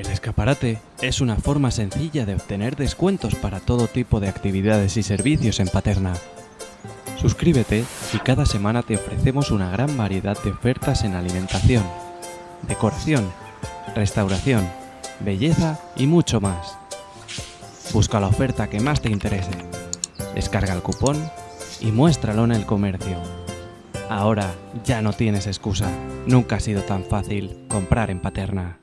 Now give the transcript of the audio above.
El escaparate es una forma sencilla de obtener descuentos para todo tipo de actividades y servicios en Paterna. Suscríbete y cada semana te ofrecemos una gran variedad de ofertas en alimentación, decoración, restauración, belleza y mucho más. Busca la oferta que más te interese, descarga el cupón y muéstralo en el comercio. Ahora ya no tienes excusa, nunca ha sido tan fácil comprar en Paterna.